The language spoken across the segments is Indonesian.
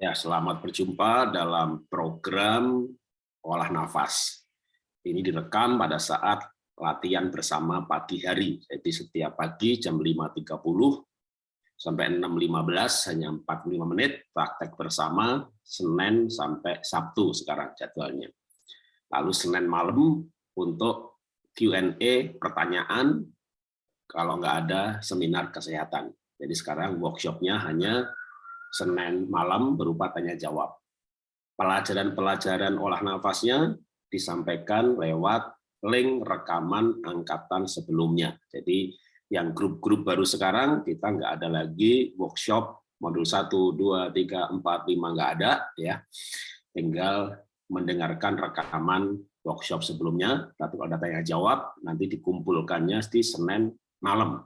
Ya, selamat berjumpa dalam program olah nafas. Ini direkam pada saat latihan bersama pagi hari. Jadi setiap pagi jam 5.30 sampai 6.15 hanya 45 menit praktek bersama Senin sampai Sabtu sekarang jadwalnya. Lalu Senin malam untuk Q&A pertanyaan kalau nggak ada seminar kesehatan. Jadi sekarang workshopnya hanya Senin malam berupa tanya jawab. Pelajaran-pelajaran olah nafasnya disampaikan lewat link rekaman angkatan sebelumnya. Jadi yang grup-grup baru sekarang kita nggak ada lagi workshop modul 1, 2, 3, 4, 5 nggak ada ya. Tinggal mendengarkan rekaman workshop sebelumnya, tapi kalau ada tanya jawab nanti dikumpulkannya di Senin malam.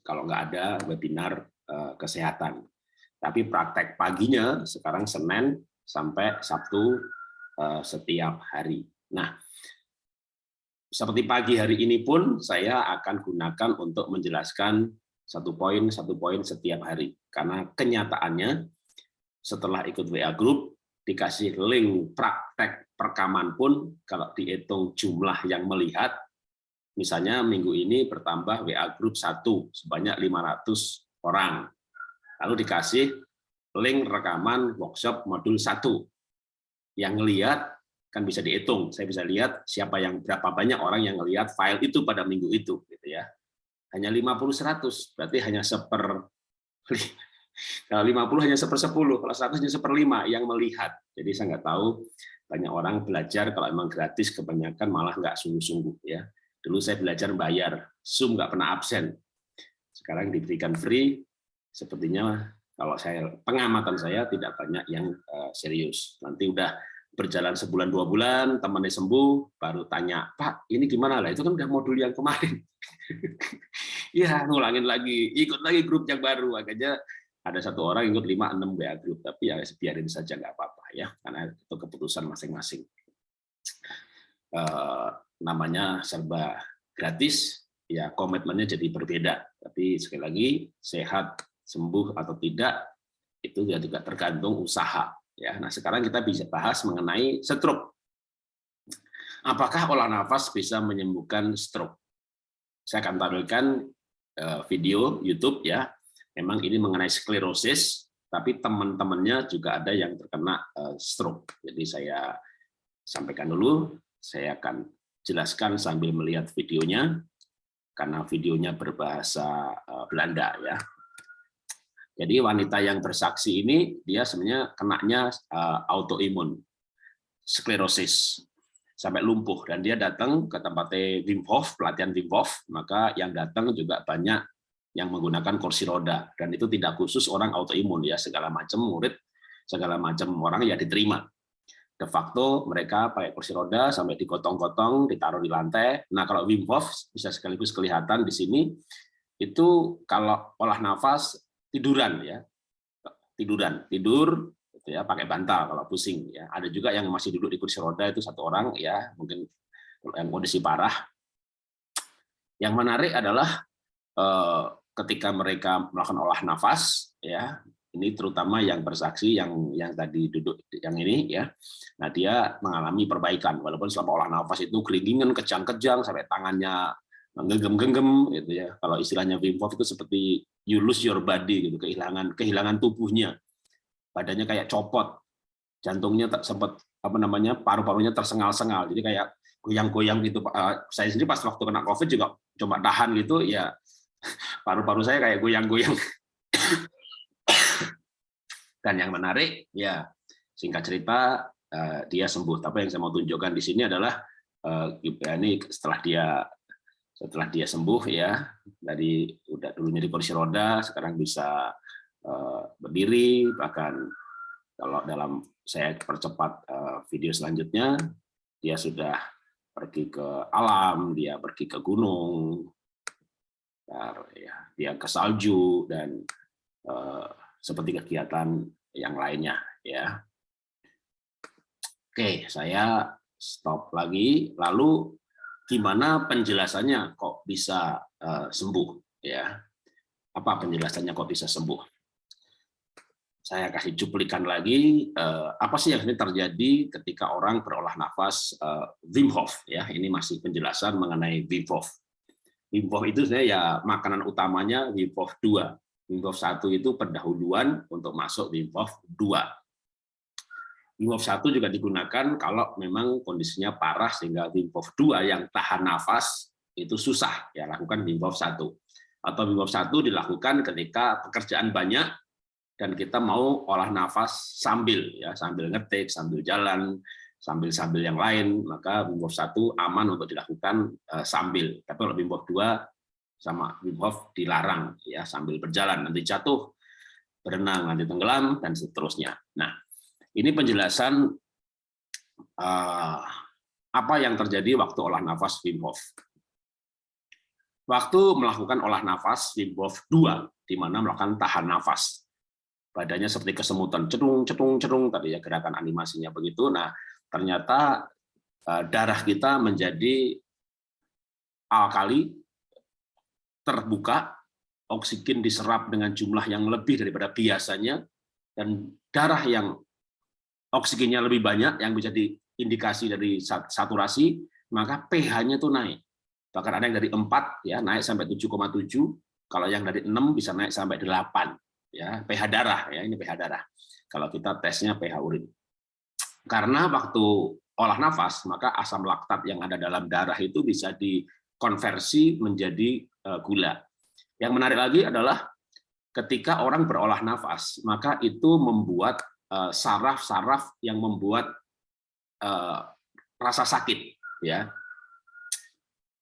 Kalau nggak ada webinar eh, kesehatan. Tapi praktek paginya sekarang Senin sampai Sabtu eh, setiap hari. Nah, seperti pagi hari ini pun saya akan gunakan untuk menjelaskan satu poin satu poin setiap hari karena kenyataannya setelah ikut WA group dikasih link praktek perekaman pun kalau dihitung jumlah yang melihat misalnya minggu ini bertambah WA group satu sebanyak 500 orang lalu dikasih link rekaman workshop modul 1. Yang lihat kan bisa dihitung, saya bisa lihat siapa yang berapa banyak orang yang melihat file itu pada minggu itu gitu ya. Hanya 50 100, berarti hanya seper kalau 50 hanya seper 10, kalau 100 hanya seper 5 yang melihat. Jadi saya nggak tahu banyak orang belajar kalau emang gratis kebanyakan malah nggak sungguh-sungguh ya. Dulu saya belajar bayar, Zoom nggak pernah absen. Sekarang diberikan free, sepertinya kalau saya pengamatan saya tidak banyak yang uh, serius. Nanti udah berjalan sebulan dua bulan, temannya sembuh, baru tanya, Pak, ini gimana lah? Itu kan udah modul yang kemarin. ya, ngulangin lagi, ikut lagi grup yang baru. Akhirnya ada satu orang ikut lima enam WA grup, tapi ya biarin saja nggak apa-apa ya, karena itu keputusan masing-masing. Uh, namanya serba gratis, ya komitmennya jadi berbeda. Tapi sekali lagi sehat sembuh atau tidak itu ya juga tergantung usaha ya. Nah sekarang kita bisa bahas mengenai stroke. Apakah olah nafas bisa menyembuhkan stroke? Saya akan tampilkan eh, video YouTube ya. Memang ini mengenai sklerosis tapi teman-temannya juga ada yang terkena eh, stroke. Jadi saya sampaikan dulu saya akan jelaskan sambil melihat videonya karena videonya berbahasa eh, Belanda ya jadi wanita yang bersaksi ini dia sebenarnya kenanya uh, autoimun sklerosis sampai lumpuh dan dia datang ke tempatnya Wim Hof, pelatihan Wim Hof, maka yang datang juga banyak yang menggunakan kursi roda dan itu tidak khusus orang autoimun ya, segala macam murid, segala macam orang ya diterima. De facto mereka pakai kursi roda sampai digotong-gotong, ditaruh di lantai. Nah, kalau Wim Hof bisa sekaligus kelihatan di sini itu kalau olah nafas tiduran ya. Tiduran tidur gitu ya pakai bantal kalau pusing ya. Ada juga yang masih duduk di kursi roda itu satu orang ya mungkin yang kondisi parah. Yang menarik adalah eh, ketika mereka melakukan olah nafas ya ini terutama yang bersaksi yang yang tadi duduk yang ini ya nah dia mengalami perbaikan. Walaupun selama olah nafas itu kelingingan kejang-kejang sampai tangannya genggam-genggam gitu ya. Kalau istilahnya Wim Hof itu seperti you lose your body gitu, kehilangan kehilangan tubuhnya. Badannya kayak copot. Jantungnya sempat apa namanya? paru-parunya tersengal-sengal. Jadi kayak goyang-goyang gitu. Eh, saya sendiri pas waktu kena Covid juga coba tahan gitu ya paru-paru saya kayak goyang-goyang. Dan yang menarik ya singkat cerita eh, dia sembuh. Tapi yang saya mau tunjukkan di sini adalah eh, ini setelah dia setelah dia sembuh ya dari udah dulunya di kursi roda sekarang bisa uh, berdiri bahkan kalau dalam saya percepat uh, video selanjutnya dia sudah pergi ke alam dia pergi ke gunung. Ya dia ke salju dan uh, seperti kegiatan yang lainnya ya. Oke saya stop lagi. Lalu gimana penjelasannya kok bisa uh, sembuh ya? Apa penjelasannya kok bisa sembuh? Saya kasih cuplikan lagi eh, apa sih yang ini terjadi ketika orang berolah nafas eh, Wim Hof ya? Ini masih penjelasan mengenai Wim Hof. Wim Hof itu sebenarnya ya makanan utamanya Wim Hof 2 Wim Hof 1 itu pendahuluan untuk masuk Wim Hof 2 Wim Hof 1 juga digunakan kalau memang kondisinya parah sehingga Wim Hof 2 yang tahan nafas itu susah ya lakukan Wim Hof 1 atau Wim Hof 1 dilakukan ketika pekerjaan banyak dan kita mau olah nafas sambil ya sambil ngetik sambil jalan sambil sambil yang lain maka Wim Hof 1 aman untuk dilakukan uh, sambil. Tapi kalau Wim Hof 2 sama Wim Hof dilarang ya sambil berjalan. Nanti jatuh berenang nanti tenggelam dan seterusnya. Nah ini penjelasan uh, apa yang terjadi waktu olah nafas Wim Hof waktu melakukan olah nafas Wim Hof 2 di mana melakukan tahan nafas badannya seperti kesemutan, cedung, cedung, cedung, tadi ya gerakan animasinya begitu. Nah, ternyata eh, darah kita menjadi alkali, terbuka, oksigen diserap dengan jumlah yang lebih daripada biasanya, dan darah yang oksigennya lebih banyak, yang bisa diindikasi dari saturasi, maka pH-nya itu naik. Bahkan ada yang dari 4 ya naik sampai 7,7, kalau yang dari 6 bisa naik sampai 8 ya. pH darah ya ini pH darah. Kalau kita tesnya pH urin. Karena waktu olah nafas maka asam laktat yang ada dalam darah itu bisa dikonversi menjadi eh, gula. Yang menarik lagi adalah ketika orang berolah nafas maka itu membuat saraf-saraf yang membuat eh, rasa sakit ya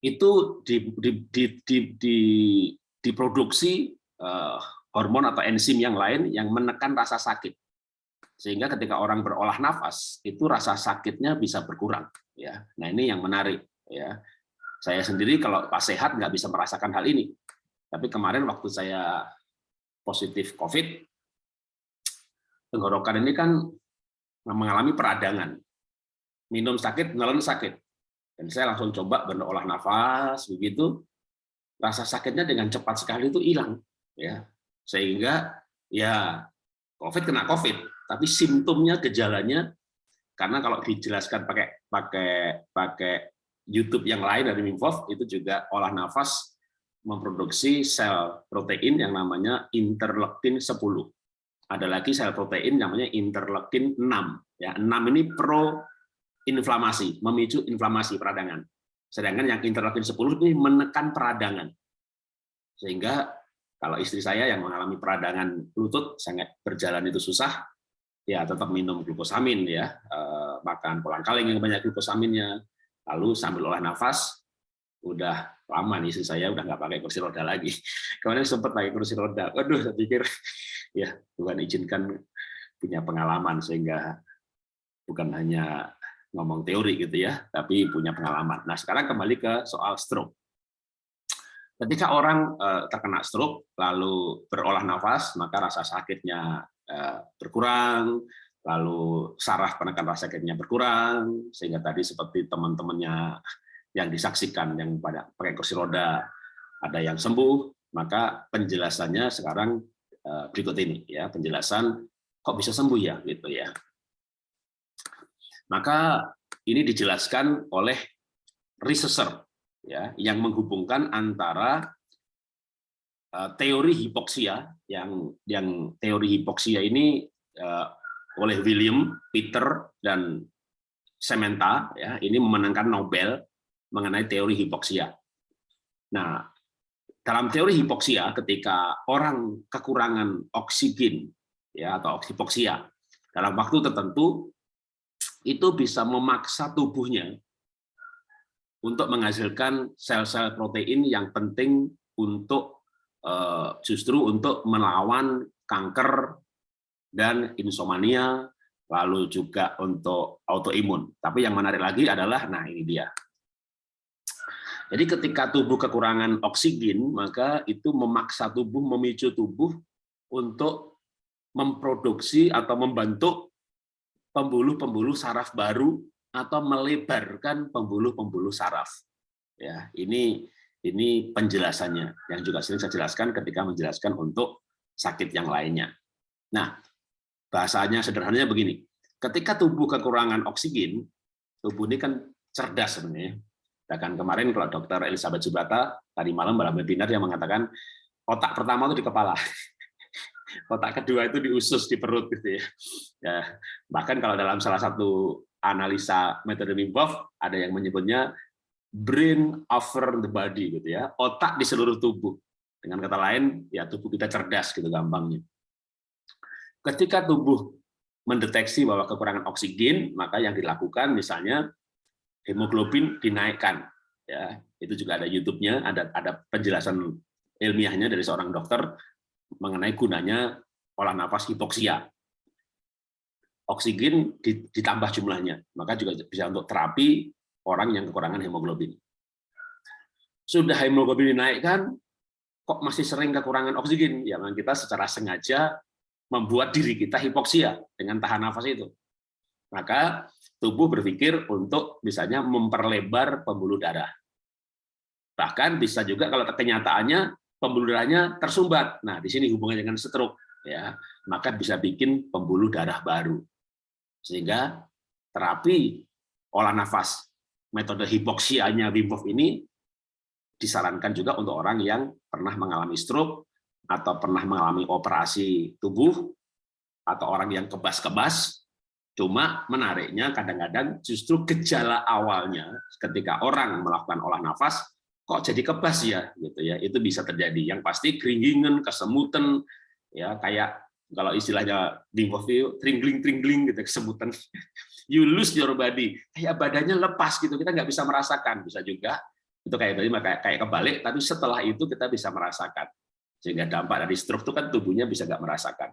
itu di, di, di, di, di, diproduksi hormon atau enzim yang lain yang menekan rasa sakit. Sehingga ketika orang berolah nafas, itu rasa sakitnya bisa berkurang. Ya, Nah ini yang menarik. ya. Saya sendiri kalau pas sehat nggak bisa merasakan hal ini. Tapi kemarin waktu saya positif COVID, tenggorokan ini kan mengalami peradangan. Minum sakit, nelen sakit. Dan saya langsung coba berolah nafas, begitu. Rasa sakitnya dengan cepat sekali itu hilang. ya sehingga ya COVID kena COVID, tapi simptomnya, gejalanya, karena kalau dijelaskan pakai pakai pakai YouTube yang lain dari Mimfov itu juga olah nafas memproduksi sel protein yang namanya interleukin 10. Ada lagi sel protein namanya interleukin 6. Ya, 6 ini pro inflamasi, memicu inflamasi peradangan. Sedangkan yang interleukin 10 ini menekan peradangan. Sehingga kalau istri saya yang mengalami peradangan lutut sangat berjalan itu susah, ya tetap minum glukosamin ya, eh, makan polang kaleng yang banyak glukosaminnya, lalu sambil olah nafas, udah lama nih istri saya udah nggak pakai kursi roda lagi. Kemarin sempat pakai kursi roda, waduh saya pikir ya Tuhan izinkan punya pengalaman sehingga bukan hanya ngomong teori gitu ya, tapi punya pengalaman. Nah sekarang kembali ke soal stroke. Ketika orang eh, terkena stroke lalu berolah nafas, maka rasa sakitnya eh, berkurang, lalu saraf penekan rasa sakitnya berkurang, sehingga tadi seperti teman-temannya yang disaksikan yang pada pakai kursi roda ada yang sembuh, maka penjelasannya sekarang berikut ini ya penjelasan kok bisa sembuh ya gitu ya. Maka ini dijelaskan oleh researcher ya yang menghubungkan antara uh, teori hipoksia yang yang teori hipoksia ini uh, oleh William, Peter dan Sementa ya ini memenangkan Nobel mengenai teori hipoksia. Nah, dalam teori hipoksia ketika orang kekurangan oksigen ya atau hipoksia dalam waktu tertentu itu bisa memaksa tubuhnya untuk menghasilkan sel-sel protein yang penting untuk eh, justru untuk melawan kanker dan insomnia, lalu juga untuk autoimun. Tapi yang menarik lagi adalah, nah ini dia. Jadi ketika tubuh kekurangan oksigen, maka itu memaksa tubuh, memicu tubuh untuk memproduksi atau membentuk pembuluh-pembuluh saraf baru atau melebarkan pembuluh-pembuluh saraf. Ya, ini ini penjelasannya yang juga sering saya jelaskan ketika menjelaskan untuk sakit yang lainnya. Nah, bahasanya sederhananya begini. Ketika tubuh kekurangan oksigen, tubuh ini kan cerdas sebenarnya. Bahkan kemarin kalau dokter Elizabeth Subata tadi malam dalam webinar yang mengatakan otak pertama itu di kepala. Otak kedua itu di usus di perut gitu ya. ya. Bahkan kalau dalam salah satu analisa metode Wim ada yang menyebutnya brain over the body gitu ya. Otak di seluruh tubuh. Dengan kata lain, ya tubuh kita cerdas gitu gampangnya. Ketika tubuh mendeteksi bahwa kekurangan oksigen, maka yang dilakukan misalnya hemoglobin dinaikkan. Ya, itu juga ada YouTube-nya, ada ada penjelasan ilmiahnya dari seorang dokter mengenai gunanya olah nafas hipoksia. Oksigen ditambah jumlahnya, maka juga bisa untuk terapi orang yang kekurangan hemoglobin. Sudah hemoglobin dinaikkan, kok masih sering kekurangan oksigen? Ya kita secara sengaja membuat diri kita hipoksia dengan tahan nafas itu. Maka tubuh berpikir untuk misalnya memperlebar pembuluh darah. Bahkan bisa juga kalau kenyataannya pembuluh darahnya tersumbat. Nah, di sini hubungannya dengan stroke ya, maka bisa bikin pembuluh darah baru. Sehingga terapi olah nafas metode hipoksianya Wim Hof ini disarankan juga untuk orang yang pernah mengalami stroke atau pernah mengalami operasi tubuh atau orang yang kebas-kebas cuma menariknya kadang-kadang justru gejala awalnya ketika orang melakukan olah nafas kok jadi kebas ya gitu ya. Itu bisa terjadi. Yang pasti keringingan kesemutan ya kayak kalau istilahnya di itu tringling tringling gitu kesemutan. You lose your body. Kayak badannya lepas gitu kita nggak bisa merasakan. Bisa juga itu kayak tadi kayak kayak kebalik tapi setelah itu kita bisa merasakan. Sehingga dampak dari stroke itu kan tubuhnya bisa nggak merasakan.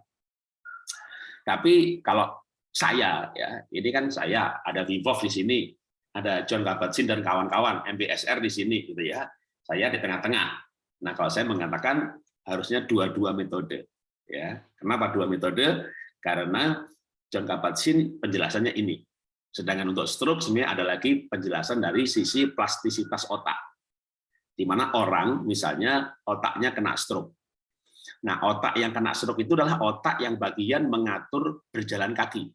Tapi kalau saya ya ini kan saya ada Vivov di sini ada John Kabat-Zinn dan kawan-kawan MBSR di sini gitu ya saya di tengah-tengah nah kalau saya mengatakan harusnya dua-dua metode ya kenapa dua metode karena John Kabat-Zinn penjelasannya ini. Sedangkan untuk stroke sebenarnya ada lagi penjelasan dari sisi plastisitas otak. Di mana orang misalnya otaknya kena stroke. Nah, otak yang kena stroke itu adalah otak yang bagian mengatur berjalan kaki.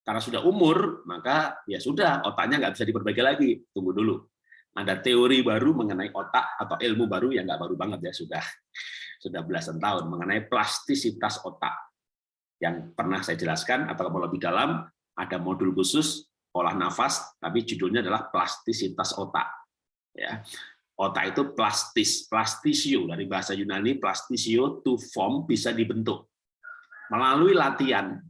Karena sudah umur, maka ya sudah, otaknya nggak bisa diperbaiki lagi. Tunggu dulu. Ada teori baru mengenai otak atau ilmu baru yang nggak baru banget ya sudah. Sudah belasan tahun mengenai plastisitas otak. Yang pernah saya jelaskan atau kalau lebih dalam ada modul khusus olah nafas tapi judulnya adalah plastisitas otak. Ya. Otak itu plastis plastisio. Dari bahasa Yunani plastisio to form bisa dibentuk. Melalui latihan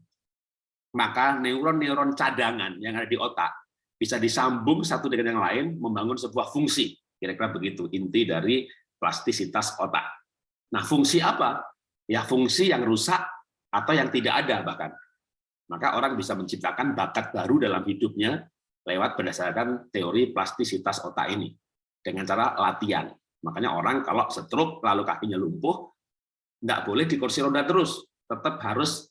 maka neuron-neuron cadangan yang ada di otak bisa disambung satu dengan yang lain membangun sebuah fungsi kira-kira begitu inti dari plastisitas otak nah fungsi apa ya fungsi yang rusak atau yang tidak ada bahkan. Maka orang bisa menciptakan bakat baru dalam hidupnya lewat berdasarkan teori plastisitas otak ini dengan cara latihan. Makanya orang kalau stroke lalu kakinya lumpuh, nggak boleh di kursi roda terus, tetap harus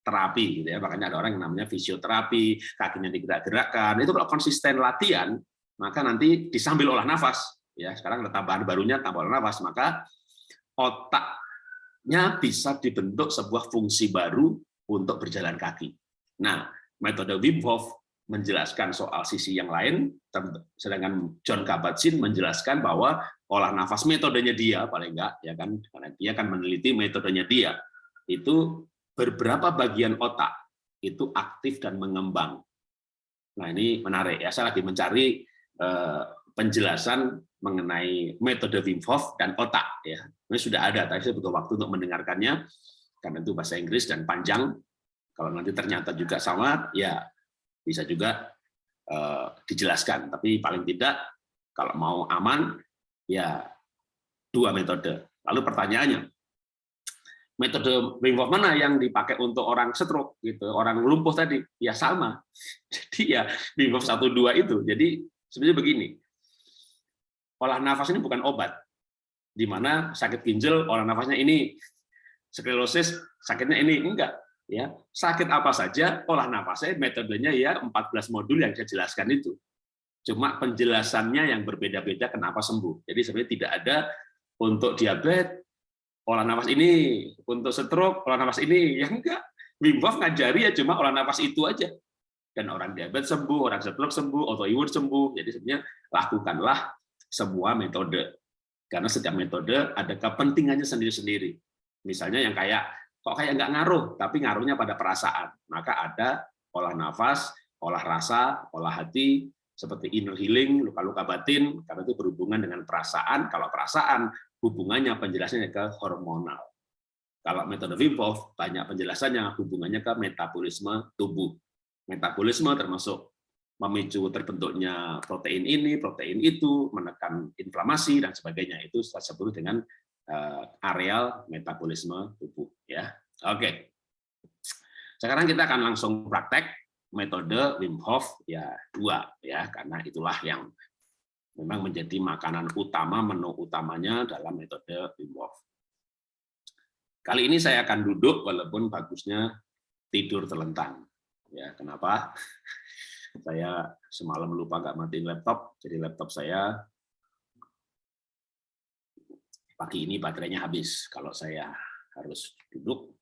terapi gitu ya. Makanya ada orang yang namanya fisioterapi, kakinya digerak-gerakkan. Itu kalau konsisten latihan, maka nanti disambil olah nafas. Ya, sekarang ada tambahan barunya tambah olah nafas, maka otak nya bisa dibentuk sebuah fungsi baru untuk berjalan kaki. Nah, metode Wim Hof menjelaskan soal sisi yang lain, sedangkan John Kabat-Zinn menjelaskan bahwa olah nafas metodenya dia paling enggak ya kan karena dia kan meneliti metodenya dia itu beberapa bagian otak itu aktif dan mengembang. Nah ini menarik ya saya lagi mencari eh, penjelasan mengenai metode Wim Hof dan otak ya. Ini sudah ada, tapi saya butuh waktu untuk mendengarkannya karena itu bahasa Inggris dan panjang. Kalau nanti ternyata juga sama, ya bisa juga uh, dijelaskan. Tapi paling tidak kalau mau aman, ya dua metode. Lalu pertanyaannya, metode Wim Hof mana yang dipakai untuk orang stroke gitu, orang lumpuh tadi? Ya sama. Jadi ya Wim Hof satu dua itu. Jadi sebenarnya begini, olah nafas ini bukan obat. Di mana sakit ginjal olah nafasnya ini, sklerosis sakitnya ini enggak ya. Sakit apa saja olah nafasnya metodenya ya 14 modul yang saya jelaskan itu. Cuma penjelasannya yang berbeda-beda kenapa sembuh. Jadi sebenarnya tidak ada untuk diabetes olah nafas ini, untuk stroke olah nafas ini, ya enggak. Wim Hof ngajari ya cuma olah nafas itu aja. Dan orang diabetes sembuh, orang stroke sembuh, autoimun sembuh. Jadi sebenarnya lakukanlah semua metode. Karena setiap metode ada kepentingannya sendiri-sendiri. Misalnya yang kayak kok kayak nggak ngaruh, tapi ngaruhnya pada perasaan. Maka ada olah nafas, olah rasa, olah hati, seperti inner healing, luka-luka batin, karena itu berhubungan dengan perasaan. Kalau perasaan, hubungannya penjelasannya ke hormonal. Kalau metode Wim Hof, banyak penjelasannya hubungannya ke metabolisme tubuh. Metabolisme termasuk memicu terbentuknya protein ini, protein itu, menekan inflamasi dan sebagainya. Itu saya dengan uh, areal metabolisme tubuh. Ya, oke. Sekarang kita akan langsung praktek metode Wim Hof ya dua ya karena itulah yang memang menjadi makanan utama menu utamanya dalam metode Wim Hof. Kali ini saya akan duduk walaupun bagusnya tidur terlentang. Ya, kenapa? Saya semalam lupa nggak matiin laptop, jadi laptop saya pagi ini baterainya habis. Kalau saya harus duduk,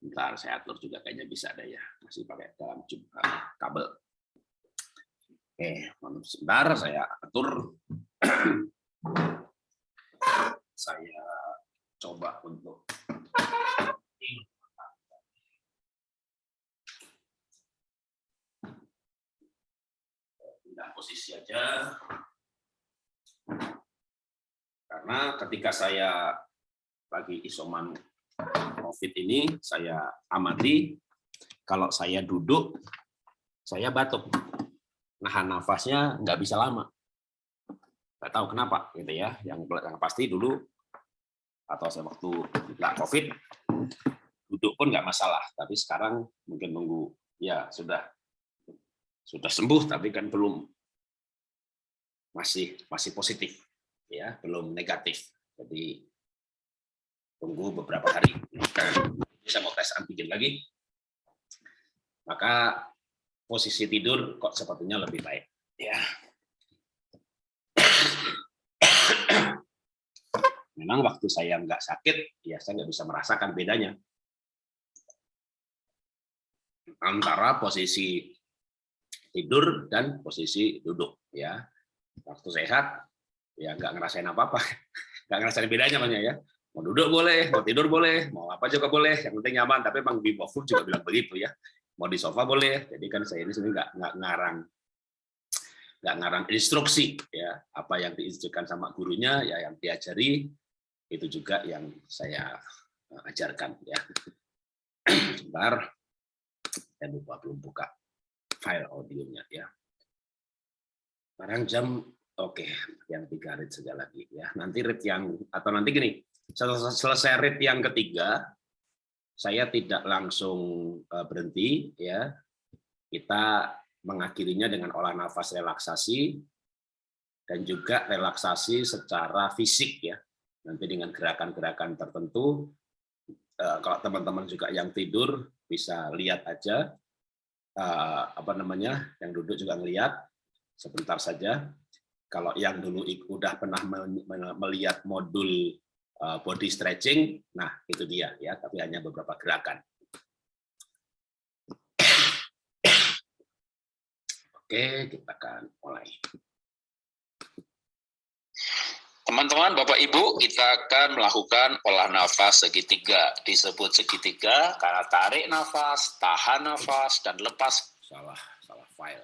ntar saya atur juga kayaknya bisa ada ya, masih pakai dalam kabel. Oke, sebentar saya atur. saya coba untuk pindah posisi aja karena ketika saya bagi isoman COVID ini saya amati. Kalau saya duduk saya batuk. Nahan nafasnya nggak bisa lama. Nggak tahu kenapa gitu ya. Yang yang pasti dulu atau saya waktu nggak COVID, duduk pun nggak masalah. Tapi sekarang mungkin nunggu, ya sudah sudah sembuh, tapi kan belum. Masih masih positif, ya belum negatif. Jadi tunggu beberapa hari. Bisa mau tes antigen lagi. Maka posisi tidur kok sepertinya lebih baik. Ya. Memang waktu saya nggak sakit, ya saya nggak bisa merasakan bedanya antara posisi tidur dan posisi duduk. Ya, waktu sehat, ya nggak ngerasain apa-apa, nggak ngerasain bedanya banyak ya. Mau duduk boleh, mau tidur boleh, mau apa juga boleh, yang penting nyaman. Tapi Bang Bimo Food juga bilang begitu ya. Mau di sofa boleh, jadi kan saya ini sebenarnya nggak ngarang nggak ngarang instruksi ya apa yang diinstruksikan sama gurunya ya yang diajari itu juga yang saya eh, ajarkan ya. Sebentar, saya lupa belum buka file audionya ya. Sekarang jam oke, yang tiga rit saja lagi ya. Nanti rit yang atau nanti gini, selesai rit yang ketiga, saya tidak langsung eh, berhenti ya. Kita mengakhirinya dengan olah nafas relaksasi dan juga relaksasi secara fisik ya. Nanti dengan gerakan-gerakan tertentu eh, kalau teman-teman juga yang tidur bisa lihat aja eh, apa namanya yang duduk juga ngelihat. Sebentar saja. Kalau yang dulu udah pernah melihat modul body stretching nah itu dia ya tapi hanya beberapa gerakan oke kita akan mulai Teman-teman, Bapak Ibu, kita akan melakukan olah nafas segitiga. Disebut segitiga karena tarik nafas, tahan nafas, dan lepas. Salah, salah file.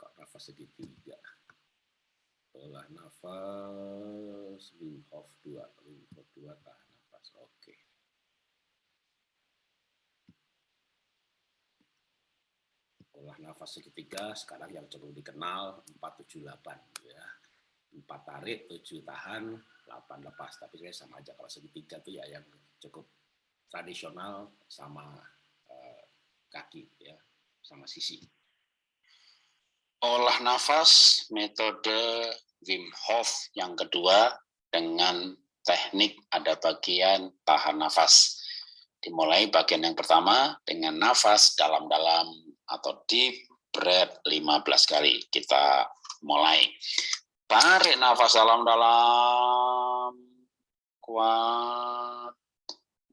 Kok nafas segitiga? Olah nafas, Wim Hof 2. Wim Hof 2, tahan nafas. Oke. Nafas segitiga, sekarang yang cukup dikenal 478. Ya empat tarik, tujuh tahan, delapan lepas. Tapi saya sama aja kalau segitiga tuh ya yang cukup tradisional sama uh, kaki ya, sama sisi. Olah nafas metode Wim Hof yang kedua dengan teknik ada bagian tahan nafas. Dimulai bagian yang pertama dengan nafas dalam-dalam atau deep breath 15 kali. Kita mulai. Tarik nafas dalam-dalam. Kuat.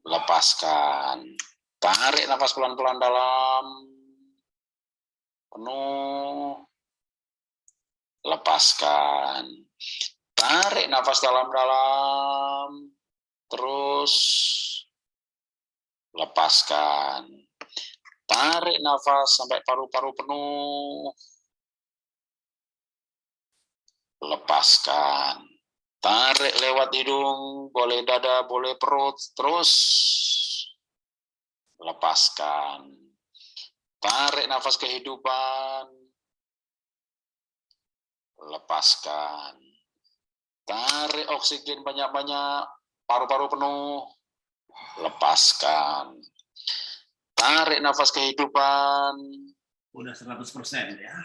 Lepaskan. Tarik nafas pelan-pelan dalam. Penuh. Lepaskan. Tarik nafas dalam-dalam. Terus lepaskan. Tarik nafas sampai paru-paru penuh. Lepaskan. Tarik lewat hidung, boleh dada, boleh perut, terus lepaskan. Tarik nafas kehidupan, lepaskan. Tarik oksigen banyak-banyak, paru-paru penuh, lepaskan. Tarik nafas kehidupan. Udah 100% ya.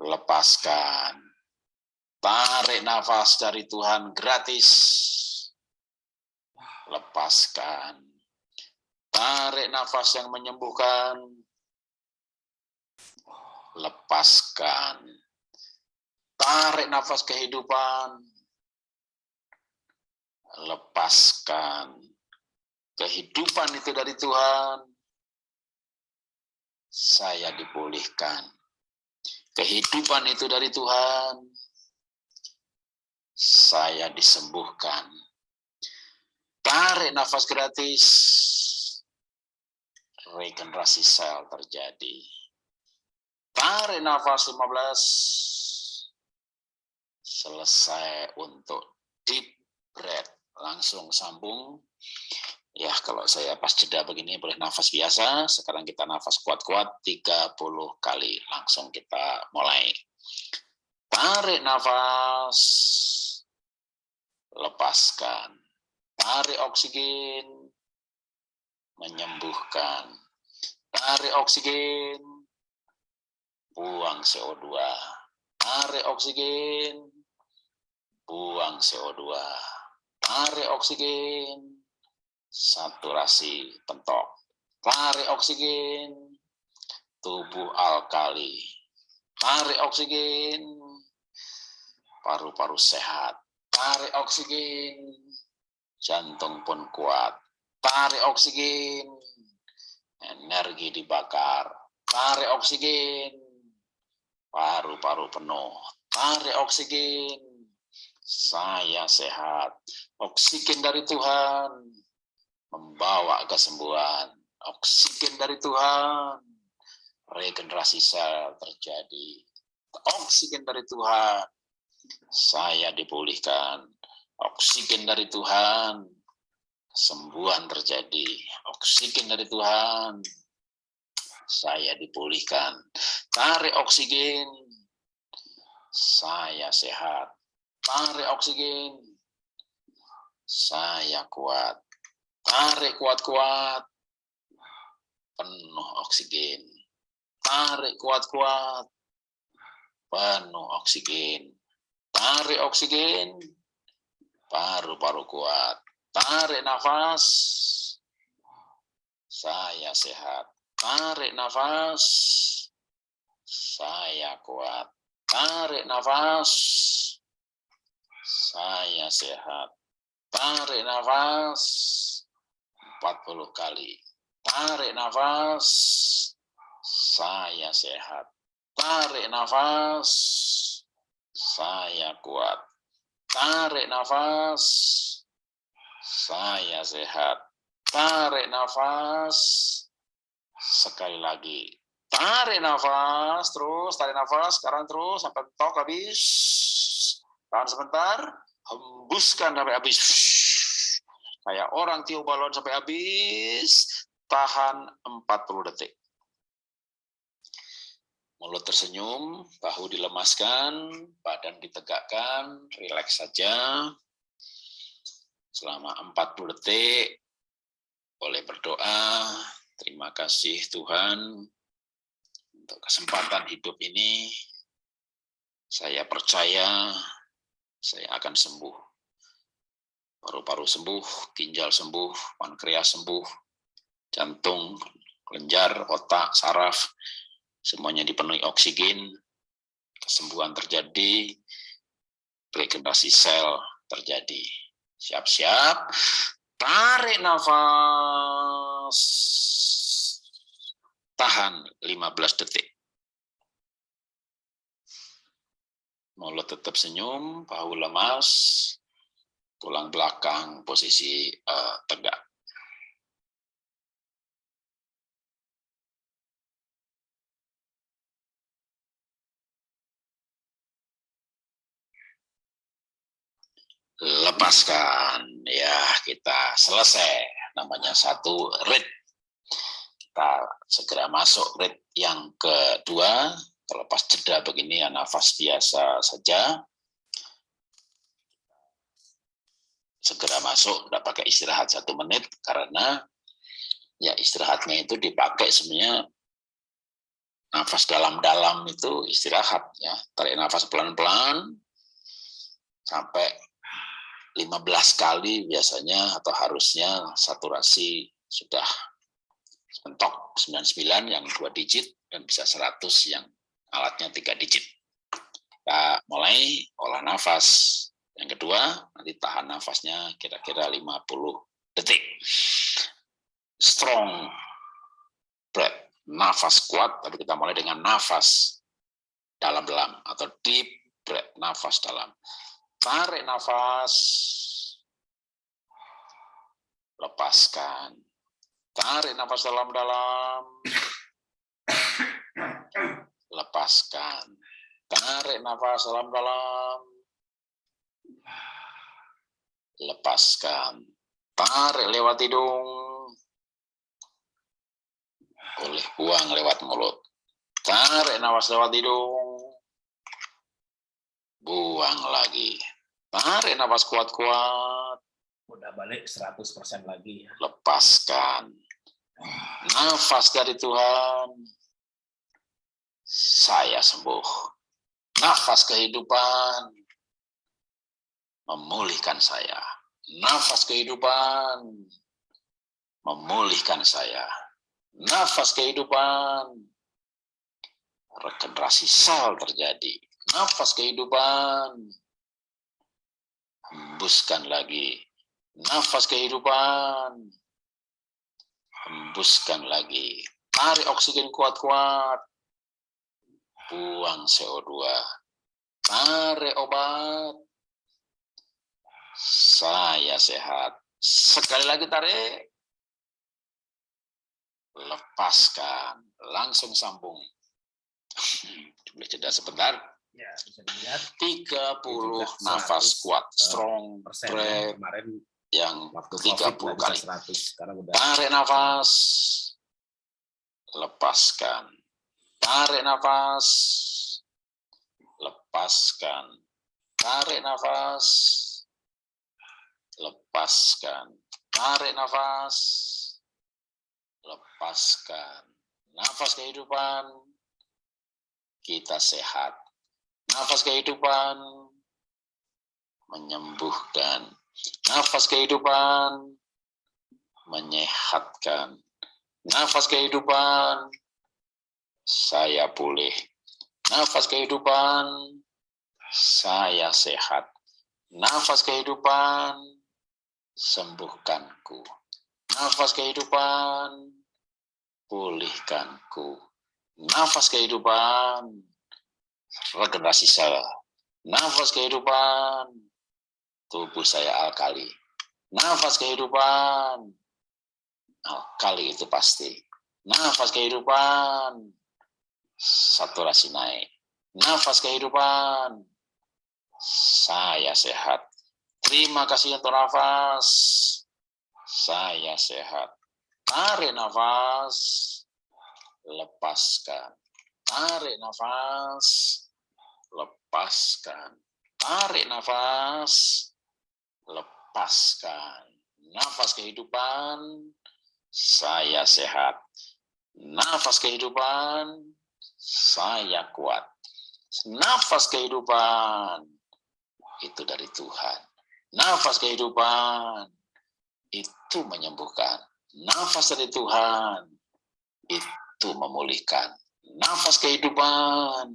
Lepaskan Tarik nafas dari Tuhan gratis. Lepaskan. Tarik nafas yang menyembuhkan. Lepaskan. Tarik nafas kehidupan. Lepaskan. Kehidupan itu dari Tuhan. Saya dipulihkan. Kehidupan itu dari Tuhan saya disembuhkan. Tarik nafas gratis, regenerasi sel terjadi. Tarik nafas 15, selesai untuk deep breath. Langsung sambung. Ya, kalau saya pas jeda begini boleh nafas biasa. Sekarang kita nafas kuat-kuat 30 kali. Langsung kita mulai. Tarik nafas lepaskan. Tarik oksigen, menyembuhkan. Tarik oksigen, buang CO2. Tarik oksigen, buang CO2. Tarik oksigen, saturasi pentok. Tarik oksigen, tubuh alkali. Tarik oksigen, paru-paru sehat tarik oksigen, jantung pun kuat. Tarik oksigen, energi dibakar. Tarik oksigen, paru-paru penuh. Tarik oksigen, saya sehat. Oksigen dari Tuhan membawa kesembuhan. Oksigen dari Tuhan, regenerasi sel terjadi. Oksigen dari Tuhan, saya dipulihkan. Oksigen dari Tuhan, kesembuhan terjadi. Oksigen dari Tuhan, saya dipulihkan. Tarik oksigen, saya sehat. Tarik oksigen, saya kuat. Tarik kuat-kuat, penuh oksigen. Tarik kuat-kuat, penuh oksigen. Tarik oksigen, paru-paru kuat. Tarik nafas, saya sehat. Tarik nafas, saya kuat. Tarik nafas, saya sehat. Tarik nafas, 40 kali. Tarik nafas, saya sehat. Tarik nafas, saya kuat. Tarik nafas, saya sehat. Tarik nafas, sekali lagi. Tarik nafas, terus tarik nafas, sekarang terus sampai tok habis. Tahan sebentar, hembuskan sampai habis. Kayak orang tiup balon sampai habis, tahan 40 detik. Mulut tersenyum, bahu dilemaskan, badan ditegakkan, rileks saja. Selama 40 detik, boleh berdoa, terima kasih Tuhan untuk kesempatan hidup ini. Saya percaya saya akan sembuh. Paru-paru sembuh, ginjal sembuh, pankreas sembuh, jantung, kelenjar, otak, saraf, semuanya dipenuhi oksigen, kesembuhan terjadi, regenerasi sel terjadi. Siap-siap, tarik nafas. Tahan 15 detik. Mulut tetap senyum, bahu lemas, tulang belakang posisi uh, tegak. lepaskan ya kita selesai. Namanya satu rit. Kita segera masuk rit yang kedua. Terlepas jeda begini ya nafas biasa saja segera masuk tidak pakai istirahat satu menit karena ya istirahatnya itu dipakai sebenarnya nafas dalam-dalam itu istirahat ya tarik nafas pelan-pelan sampai 15 kali biasanya atau harusnya saturasi sudah mentok 99 yang dua digit dan bisa 100 yang alatnya tiga digit. Kita mulai olah nafas. Yang kedua, nanti tahan nafasnya kira-kira 50 detik. Strong breath, nafas kuat, tapi kita mulai dengan nafas dalam-dalam atau deep breath, nafas dalam. Tarik nafas. Lepaskan. Tarik nafas dalam-dalam. Lepaskan. Tarik nafas dalam-dalam. Lepaskan. Tarik lewat hidung. Boleh buang lewat mulut. Tarik nafas lewat hidung buang lagi. Tarik nafas kuat-kuat. Udah balik 100% lagi. Ya. Lepaskan. Nafas dari Tuhan. Saya sembuh. Nafas kehidupan. Memulihkan saya. Nafas kehidupan. Memulihkan saya. Nafas kehidupan. Regenerasi sel terjadi nafas kehidupan. Hembuskan lagi. Nafas kehidupan. Hembuskan lagi. Tarik oksigen kuat-kuat. Buang CO2. Tarik obat. Saya sehat. Sekali lagi tarik. Lepaskan. Langsung sambung. Boleh jeda sebentar. Ya, bisa dilihat 30 nafas kuat eh, strong breath kemarin yang waktu 30 COVID kali. 100 sekarang udah Tarik nafas. Lepaskan. Tarik nafas. Lepaskan. Tarik nafas. Lepaskan. Tarik nafas. Lepaskan. Nafas kehidupan. Kita sehat Nafas kehidupan menyembuhkan. Nafas kehidupan menyehatkan. Nafas kehidupan saya pulih. Nafas kehidupan saya sehat. Nafas kehidupan sembuhkanku. Nafas kehidupan pulihkanku. Nafas kehidupan regenerasi sel. Nafas kehidupan, tubuh saya alkali. Nafas kehidupan, alkali itu pasti. Nafas kehidupan, saturasi naik. Nafas kehidupan, saya sehat. Terima kasih untuk nafas, saya sehat. Tarik nafas, lepaskan. Tarik nafas, lepaskan. Tarik nafas, lepaskan. Nafas kehidupan, saya sehat. Nafas kehidupan, saya kuat. Nafas kehidupan, itu dari Tuhan. Nafas kehidupan, itu menyembuhkan. Nafas dari Tuhan, itu memulihkan. Nafas kehidupan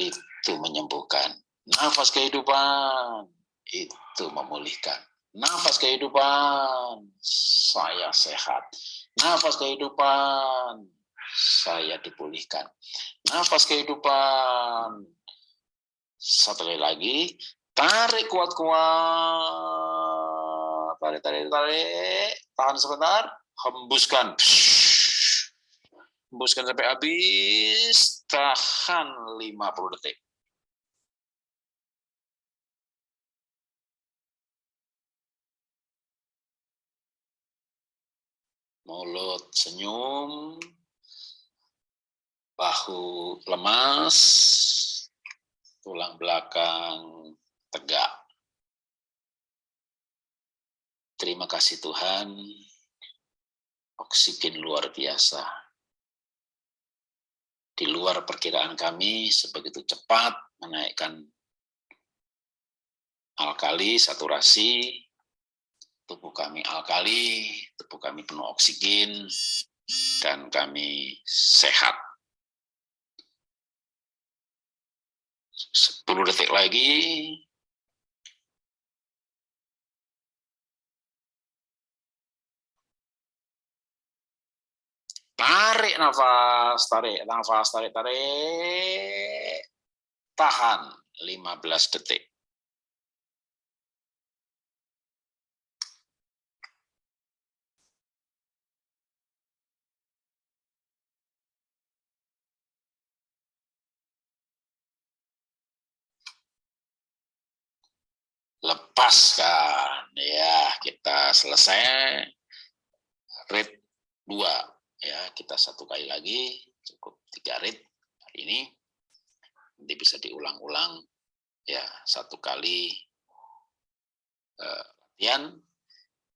itu menyembuhkan. Nafas kehidupan itu memulihkan. Nafas kehidupan saya sehat. Nafas kehidupan, saya dipulihkan. Nafas kehidupan. Satu lagi, tarik kuat-kuat. Tarik, tarik, tarik. Tahan sebentar, hembuskan. Hembuskan sampai habis, tahan 50 detik. mulut senyum, bahu lemas, tulang belakang tegak. Terima kasih Tuhan, oksigen luar biasa. Di luar perkiraan kami, sebegitu cepat menaikkan alkali, saturasi, tubuh kami alkali, tubuh kami penuh oksigen, dan kami sehat. 10 detik lagi. Tarik nafas, tarik nafas, tarik, tarik. Tahan 15 detik. lepaskan ya kita selesai rate 2 ya kita satu kali lagi cukup tiga rate hari ini. Nanti bisa diulang-ulang. Ya satu kali uh, latihan.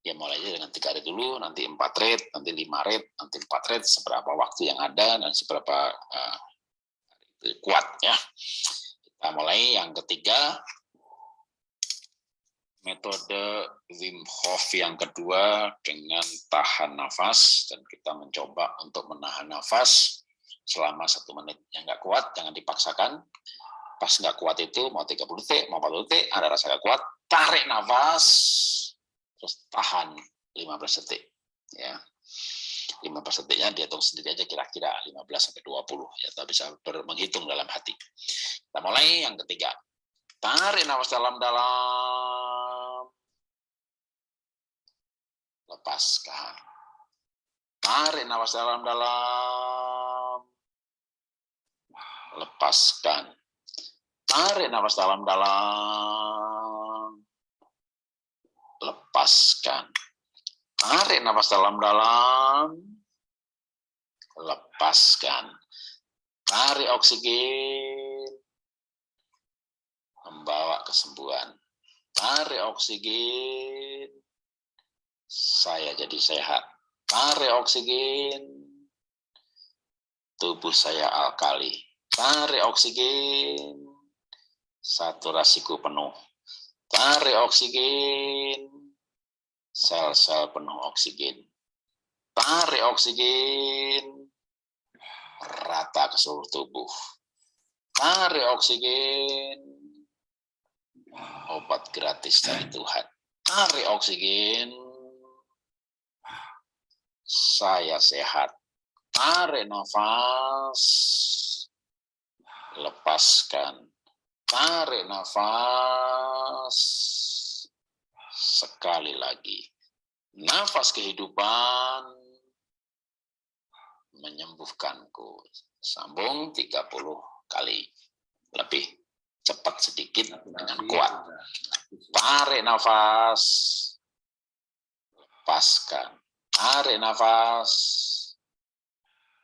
Ya mulai dengan tiga rate dulu. Nanti empat rate nanti lima rate nanti empat rate seberapa waktu yang ada dan seberapa uh, kuat ya. Kita mulai. Yang ketiga metode Wim Hof yang kedua dengan tahan nafas dan kita mencoba untuk menahan nafas selama satu menit. Yang nggak kuat jangan dipaksakan. Pas nggak kuat itu mau 30 detik mau 40 detik ada rasa nggak kuat tarik nafas terus tahan 15 detik ya. 15 detiknya dihitung sendiri aja kira-kira 15 sampai 20 ya kita bisa menghitung dalam hati. Kita mulai yang ketiga. Tarik nafas dalam-dalam lepaskan. Tarik nafas dalam-dalam. Lepaskan. Tarik nafas dalam-dalam. Lepaskan. Tarik nafas dalam-dalam. Lepaskan. Tarik oksigen. Membawa kesembuhan. Tarik oksigen saya jadi sehat. Tarik oksigen, tubuh saya alkali. Tarik oksigen, saturasiku penuh. Tarik oksigen, sel-sel penuh oksigen. Tarik oksigen, rata ke seluruh tubuh. Tarik oksigen, obat gratis dari Tuhan. Tarik oksigen, saya sehat. Tarik nafas, lepaskan. Tarik nafas, sekali lagi. Nafas kehidupan menyembuhkanku. Sambung 30 kali. Lebih cepat sedikit dengan kuat. Tarik nafas, lepaskan Tarik nafas.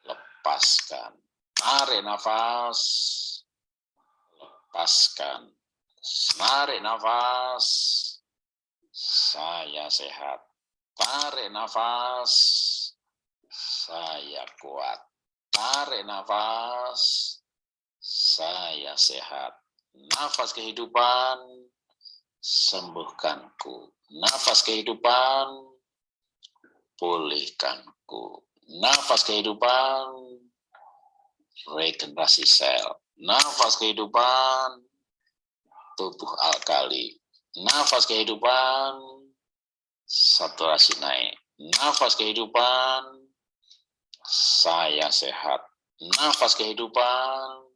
Lepaskan. Tarik nafas. Lepaskan. Tarik nafas. Saya sehat. Tarik nafas. Saya kuat. Tarik nafas. Saya sehat. Nafas kehidupan sembuhkanku. Nafas kehidupan pulihkanku. Nafas kehidupan, regenerasi sel. Nafas kehidupan, tubuh alkali. Nafas kehidupan, saturasi naik. Nafas kehidupan, saya sehat. Nafas kehidupan,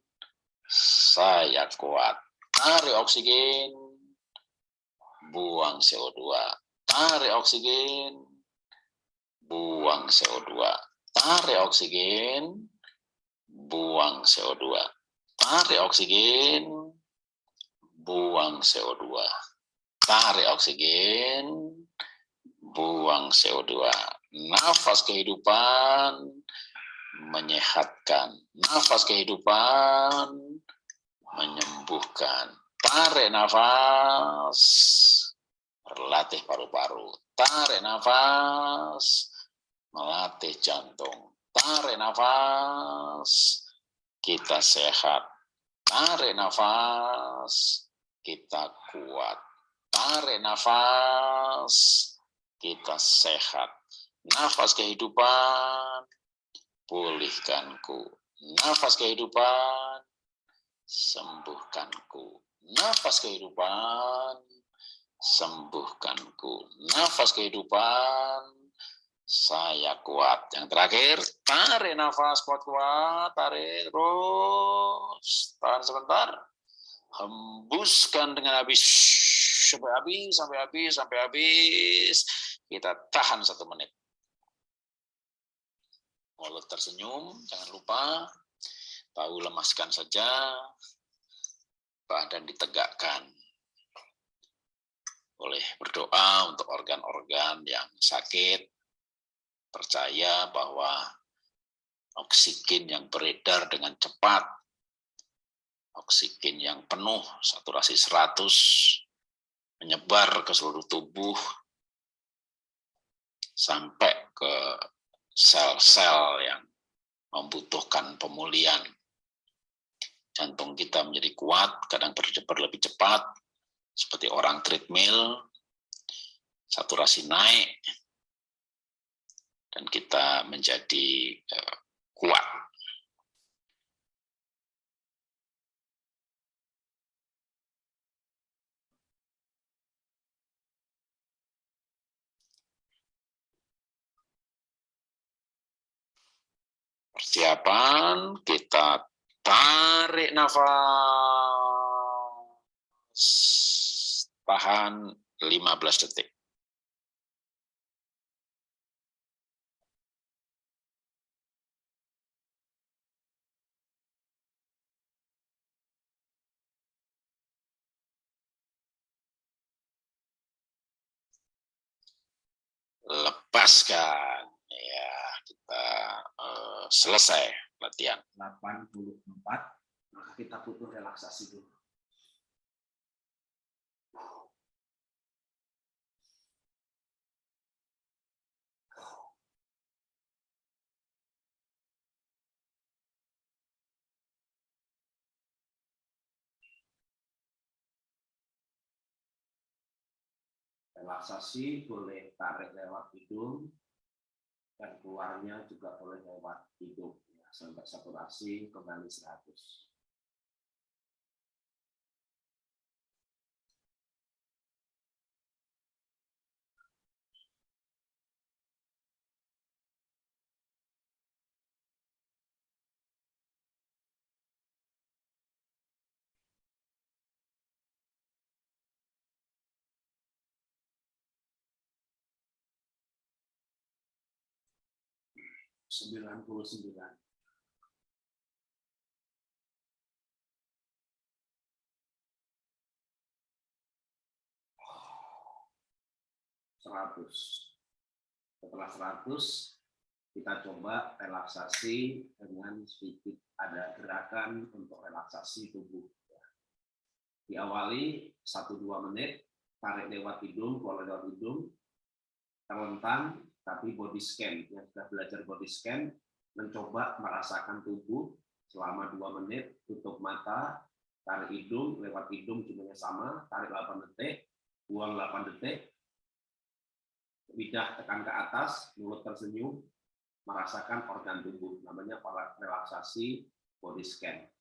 saya kuat. Tarik oksigen, buang CO2. Tarik oksigen, buang CO2. Tarik oksigen, buang CO2. Tarik oksigen, buang CO2. Tarik oksigen, buang CO2. Nafas kehidupan menyehatkan. Nafas kehidupan menyembuhkan. Tarik nafas, berlatih paru-paru. Tarik nafas, melatih jantung. Tarik nafas, kita sehat. Tarik nafas, kita kuat. Tarik nafas, kita sehat. Nafas kehidupan, pulihkanku. Nafas kehidupan, sembuhkanku. Nafas kehidupan, sembuhkanku. Nafas kehidupan, saya kuat. Yang terakhir, tarik nafas kuat-kuat, tarik terus. Tahan sebentar. Hembuskan dengan habis. Sampai habis, sampai habis, sampai habis. Kita tahan satu menit. Mulut tersenyum, jangan lupa. Tahu lemaskan saja, badan ditegakkan. Boleh berdoa untuk organ-organ yang sakit, percaya bahwa oksigen yang beredar dengan cepat, oksigen yang penuh, saturasi 100, menyebar ke seluruh tubuh, sampai ke sel-sel yang membutuhkan pemulihan. Jantung kita menjadi kuat, kadang berdebar lebih cepat, seperti orang treadmill, saturasi naik, dan kita menjadi uh, kuat. Persiapan, kita Tarik nafas. Tahan 15 detik. Lepaskan ya kita uh, selesai latihan. 84, maka kita butuh relaksasi dulu. Relaksasi boleh tarik lewat hidung, dan keluarnya juga boleh lewat hidung sampai saturasi kembali 100. Sembilan puluh sembilan seratus Setelah seratus kita coba relaksasi dengan sedikit ada gerakan untuk relaksasi tubuh. Diawali 1-2 menit, tarik lewat hidung, keluar lewat hidung, terlentang, tapi body scan. Yang sudah belajar body scan, mencoba merasakan tubuh selama 2 menit, tutup mata, tarik hidung, lewat hidung jumlahnya sama, tarik 8 detik, buang 8 detik, lidah tekan ke atas, mulut tersenyum, merasakan organ tubuh. Namanya relaksasi body scan.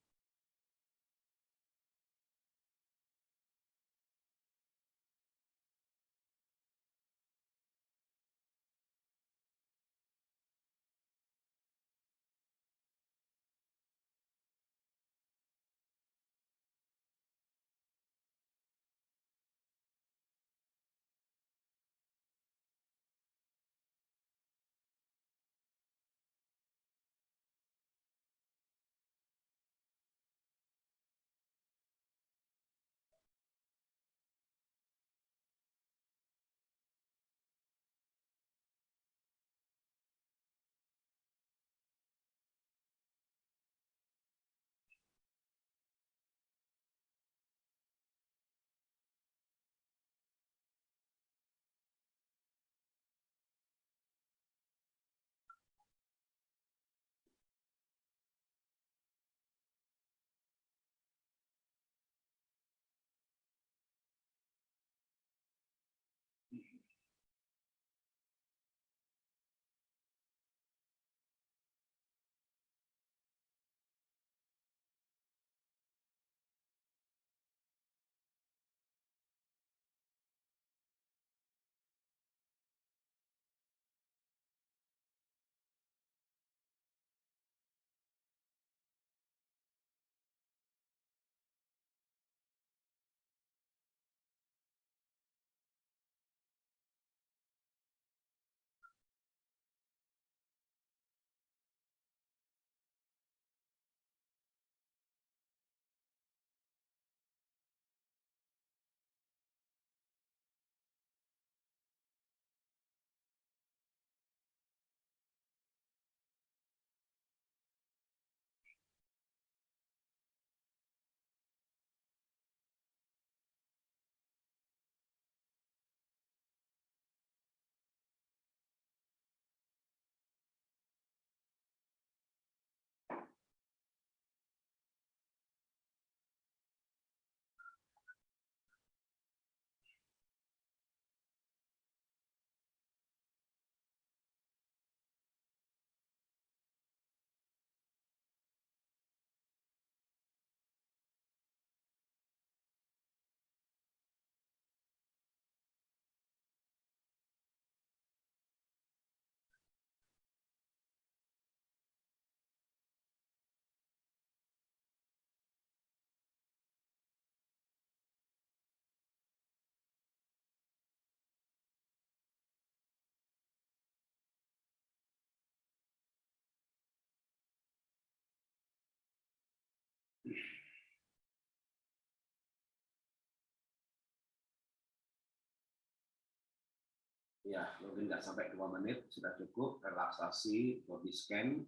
Ya, mungkin nggak sampai dua menit, sudah cukup relaksasi, body scan.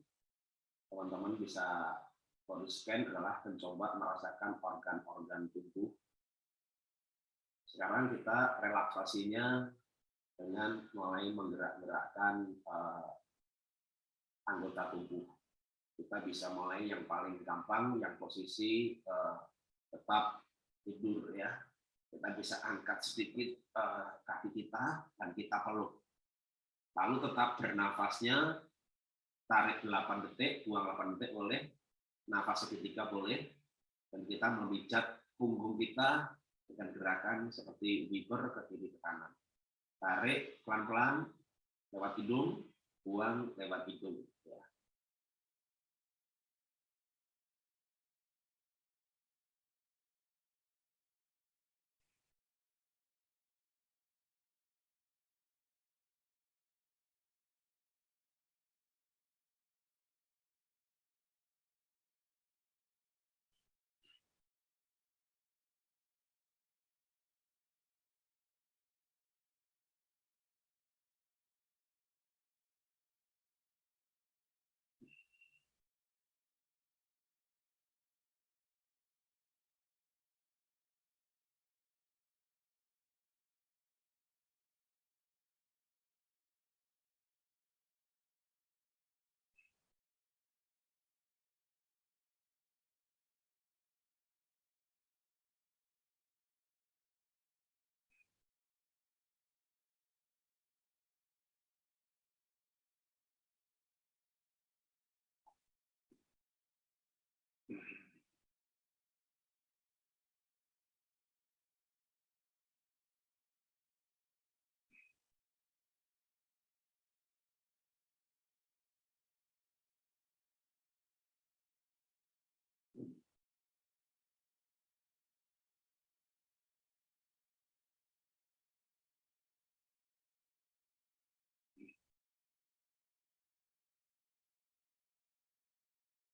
Teman-teman bisa body scan adalah mencoba merasakan organ-organ tubuh. Sekarang kita relaksasinya dengan mulai menggerak-gerakkan uh, anggota tubuh. Kita bisa mulai yang paling gampang, yang posisi uh, tetap tidur ya, kita bisa angkat sedikit uh, kaki kita dan kita peluk. Lalu tetap bernafasnya, tarik 8 detik, buang 8 detik boleh, nafas seketika boleh, dan kita memijat punggung kita dengan gerakan seperti wiper ke kiri ke kanan. Tarik pelan-pelan lewat hidung, buang lewat hidung.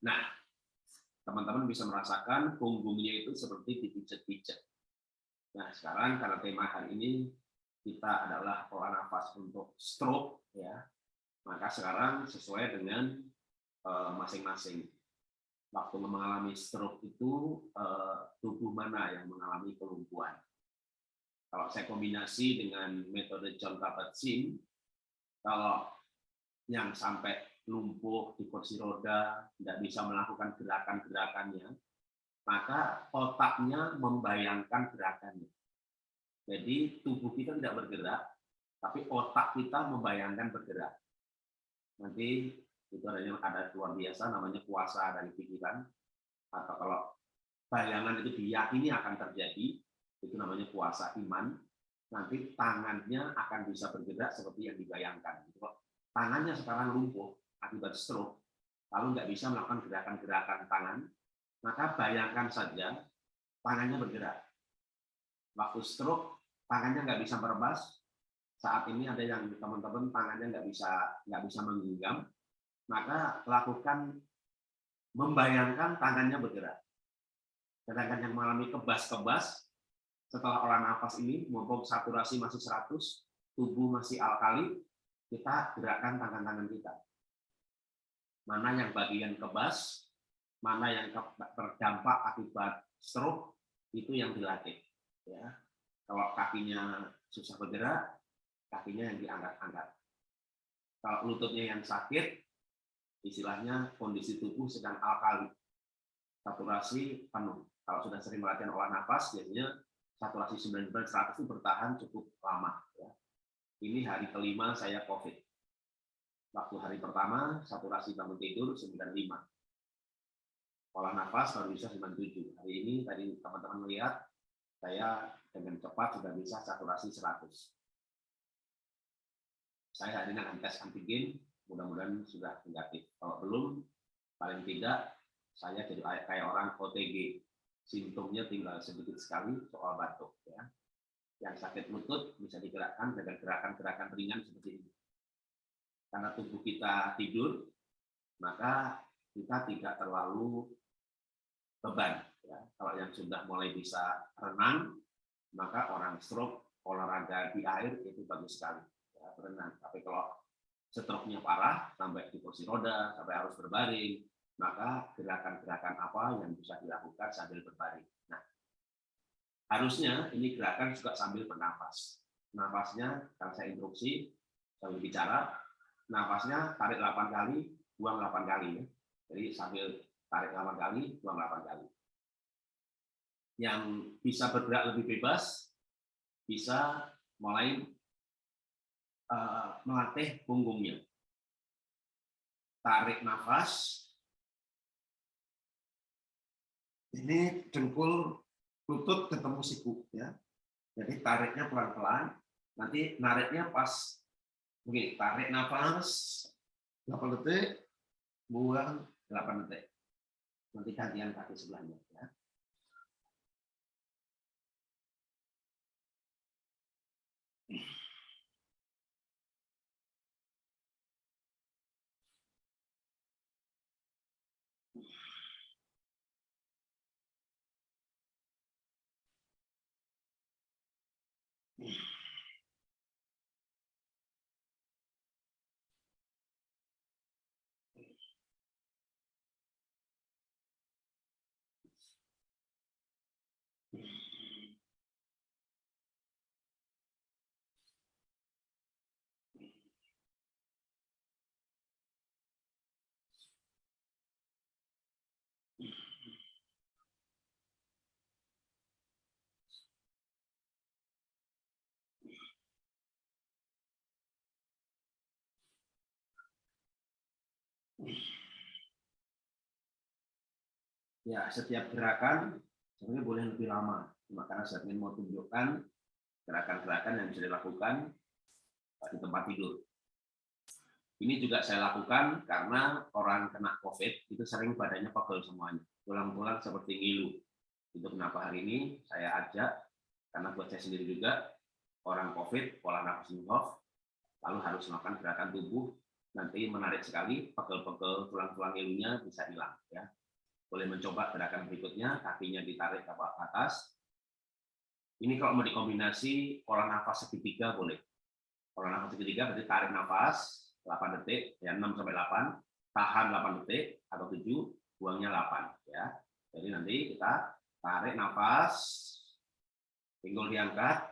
Nah, teman-teman bisa merasakan punggungnya itu seperti dipijat-pijat. Nah, sekarang karena tema hari ini kita adalah pola nafas untuk stroke, ya, maka sekarang sesuai dengan eh, masing-masing. Uh, Waktu mengalami stroke itu uh, tubuh mana yang mengalami kelumpuhan. Kalau saya kombinasi dengan metode John Kabat-Zinn, kalau yang sampai lumpuh di kursi roda, tidak bisa melakukan gerakan-gerakannya, maka otaknya membayangkan gerakannya. Jadi tubuh kita tidak bergerak, tapi otak kita membayangkan bergerak. Nanti itu adanya ada luar biasa namanya kuasa dari pikiran atau kalau bayangan itu diyakini akan terjadi itu namanya kuasa iman nanti tangannya akan bisa bergerak seperti yang dibayangkan tangannya sekarang lumpuh akibat stroke, lalu nggak bisa melakukan gerakan-gerakan tangan, maka bayangkan saja tangannya bergerak. Waktu stroke, tangannya nggak bisa merebas. Saat ini ada yang teman-teman tangannya nggak bisa nggak bisa menggenggam, maka lakukan membayangkan tangannya bergerak. Sedangkan yang mengalami kebas-kebas, setelah olah nafas ini, mumpung saturasi masih 100, tubuh masih alkali, kita gerakkan tangan-tangan kita mana yang bagian kebas, mana yang terdampak akibat stroke, itu yang dilatih. Ya. Kalau kakinya susah bergerak, kakinya yang diangkat-angkat. Kalau lututnya yang sakit, istilahnya kondisi tubuh sedang alkali, saturasi penuh. Kalau sudah sering latihan olah nafas, biasanya saturasi 99-100 itu bertahan cukup lama. Ya. Ini hari kelima saya COVID Waktu hari pertama, saturasi bangun tidur 95. Pola nafas baru bisa 97. Hari ini, tadi teman-teman melihat, saya dengan cepat sudah bisa saturasi 100. Saya hari ini akan tes antigen, mudah-mudahan sudah negatif. Kalau belum, paling tidak saya jadi kayak orang OTG. Simptomnya tinggal sedikit sekali soal batuk. ya Yang sakit lutut bisa digerakkan dengan gerakan-gerakan ringan seperti ini karena tubuh kita tidur, maka kita tidak terlalu beban. Ya. Kalau yang sudah mulai bisa renang, maka orang stroke olahraga di air itu bagus sekali. ya, berenang. Tapi kalau stroke-nya parah, sampai di kursi roda, sampai harus berbaring, maka gerakan-gerakan apa yang bisa dilakukan sambil berbaring. Nah, harusnya ini gerakan juga sambil bernafas. Nafasnya, kalau saya instruksi, sambil bicara, nafasnya tarik 8 kali, buang 8 kali. Ya. Jadi sambil tarik 8 kali, buang 8 kali. Yang bisa bergerak lebih bebas, bisa mulai uh, melatih punggungnya. Tarik nafas. Ini dengkul lutut ketemu siku ya. Jadi tariknya pelan-pelan. Nanti nariknya pas Oke, tarik nafas. 8 detik, buang. 8 detik. Nanti gantian kaki sebelahnya ya. Setiap gerakan sebenarnya boleh lebih lama. Cuma karena saya ingin mau tunjukkan gerakan-gerakan yang bisa dilakukan di tempat tidur. Ini juga saya lakukan karena orang kena COVID itu sering badannya pegel semuanya. Pulang-pulang seperti ngilu. Itu kenapa hari ini saya ajak, karena buat saya sendiri juga, orang COVID, pola nafas off, lalu harus melakukan gerakan tubuh, nanti menarik sekali, pegel-pegel tulang-tulang ngilunya bisa hilang. ya boleh mencoba gerakan berikutnya, kakinya ditarik ke atas. Ini kalau mau dikombinasi pola nafas segitiga boleh. Pola nafas segitiga berarti tarik nafas 8 detik, ya 6 sampai 8, tahan 8 detik atau 7, buangnya 8 ya. Jadi nanti kita tarik nafas, pinggul diangkat,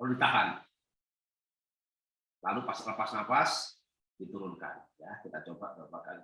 lalu ditahan. Lalu pas lepas nafas diturunkan ya. Kita coba beberapa kali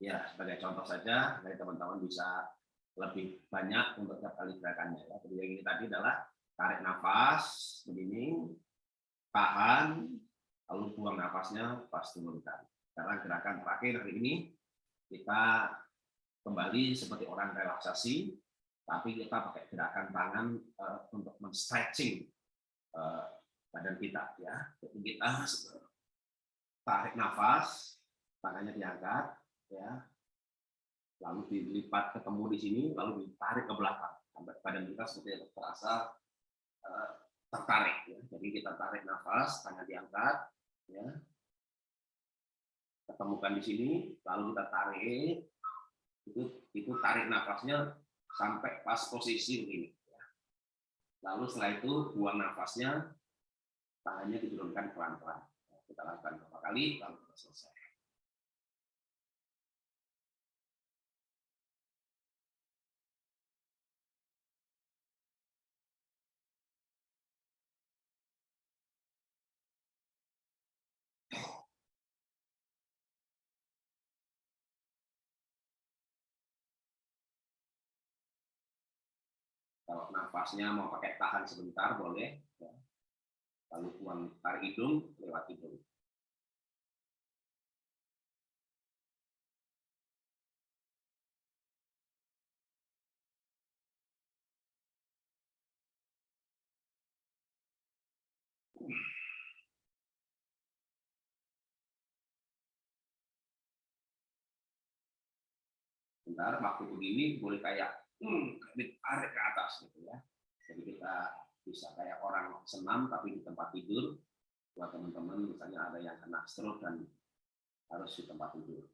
Ya, sebagai contoh saja, dari teman-teman bisa lebih banyak untuk tiap kali gerakannya. Ya. Jadi yang ini tadi adalah tarik nafas, begini, tahan, lalu buang nafasnya pas turunkan. Karena gerakan terakhir hari ini, kita kembali seperti orang relaksasi, tapi kita pakai gerakan tangan uh, untuk men-stretching uh, badan kita ya. Jadi kita tarik nafas, tangannya diangkat ya. Lalu dilipat ketemu di sini, lalu ditarik ke belakang. Sampai badan kita seperti terasa uh, tertarik ya. Jadi kita tarik nafas, tangan diangkat ya. Ketemukan di sini, lalu kita tarik itu itu tarik nafasnya sampai pas posisi begini. Ya. Lalu setelah itu buang nafasnya, tangannya diturunkan pelan-pelan. Kita lakukan beberapa kali, lalu kita selesai. Nafasnya mau pakai tahan sebentar boleh. Ya. Lalu buang tarik hidung lewat hidung. Bentar, waktu begini boleh kayak hmm, ditarik ke atas gitu ya. Jadi kita bisa kayak orang senam tapi di tempat tidur. Buat teman-teman misalnya ada yang kena stroke dan harus di tempat tidur.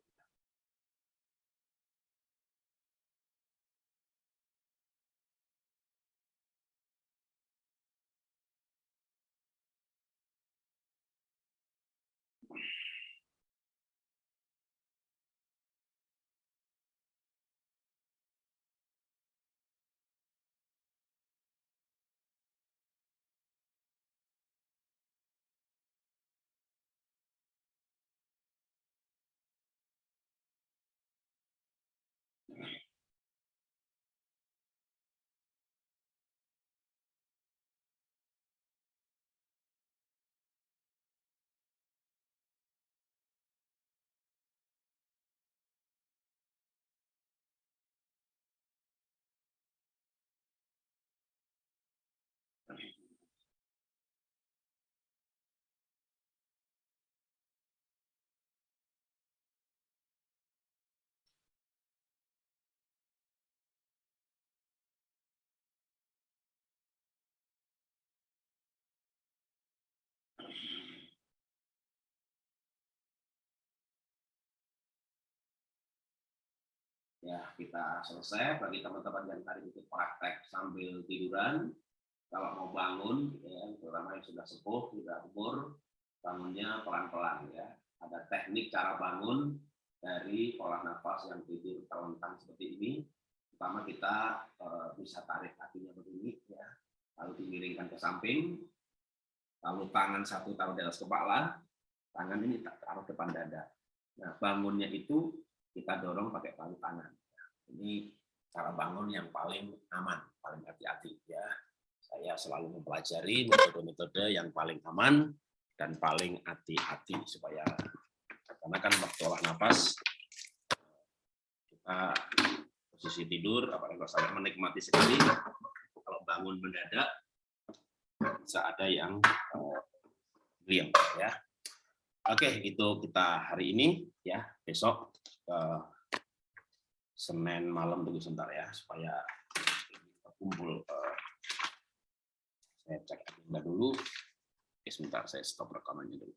Ya kita selesai. Bagi teman-teman yang tadi ikut praktek sambil tiduran kalau mau bangun ya terutama yang sudah sepuh sudah umur bangunnya pelan-pelan ya. Ada teknik cara bangun dari olah nafas yang tidur terlentang seperti ini. Pertama kita e, bisa tarik kakinya begini ya. Lalu dimiringkan ke samping. Lalu tangan satu taruh di atas kepala. Tangan ini taruh depan dada. Nah bangunnya itu kita dorong pakai palu tangan. Ini cara bangun yang paling aman, paling hati-hati ya. Saya selalu mempelajari metode-metode yang paling aman dan paling hati-hati supaya karena kan waktu olah nafas kita posisi tidur apalagi kalau saya menikmati sekali kalau bangun mendadak bisa ada yang uh, ya oke itu kita hari ini ya besok uh, Senin malam tunggu sebentar ya supaya kumpul uh, saya cek agenda dulu. Oke, sebentar saya stop rekamannya dulu.